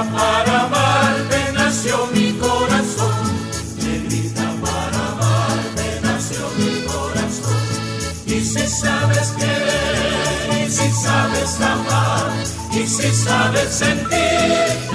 Para amarte nació mi corazón, bendita para amarte nació mi corazón, y si sabes querer, y si sabes amar, y si sabes sentir.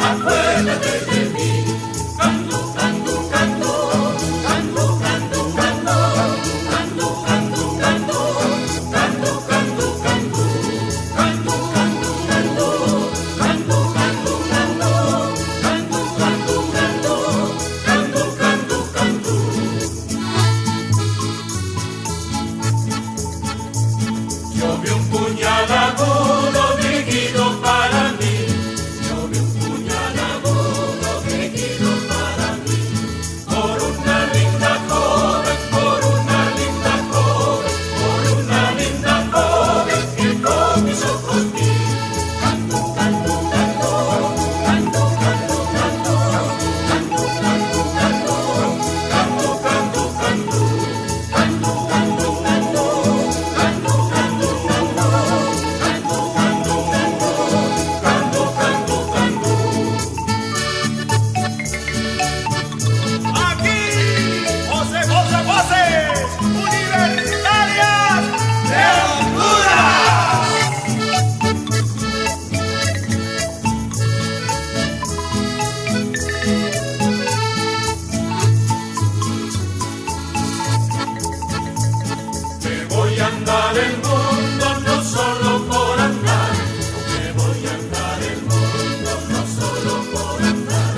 andar el mundo, no solo por andar. Aunque voy a andar el mundo, no solo por andar.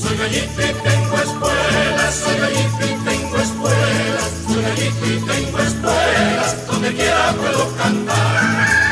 Soy gallito y tengo espuelas, soy gallito y tengo espuelas, soy gallito y tengo espuelas, donde quiera puedo cantar.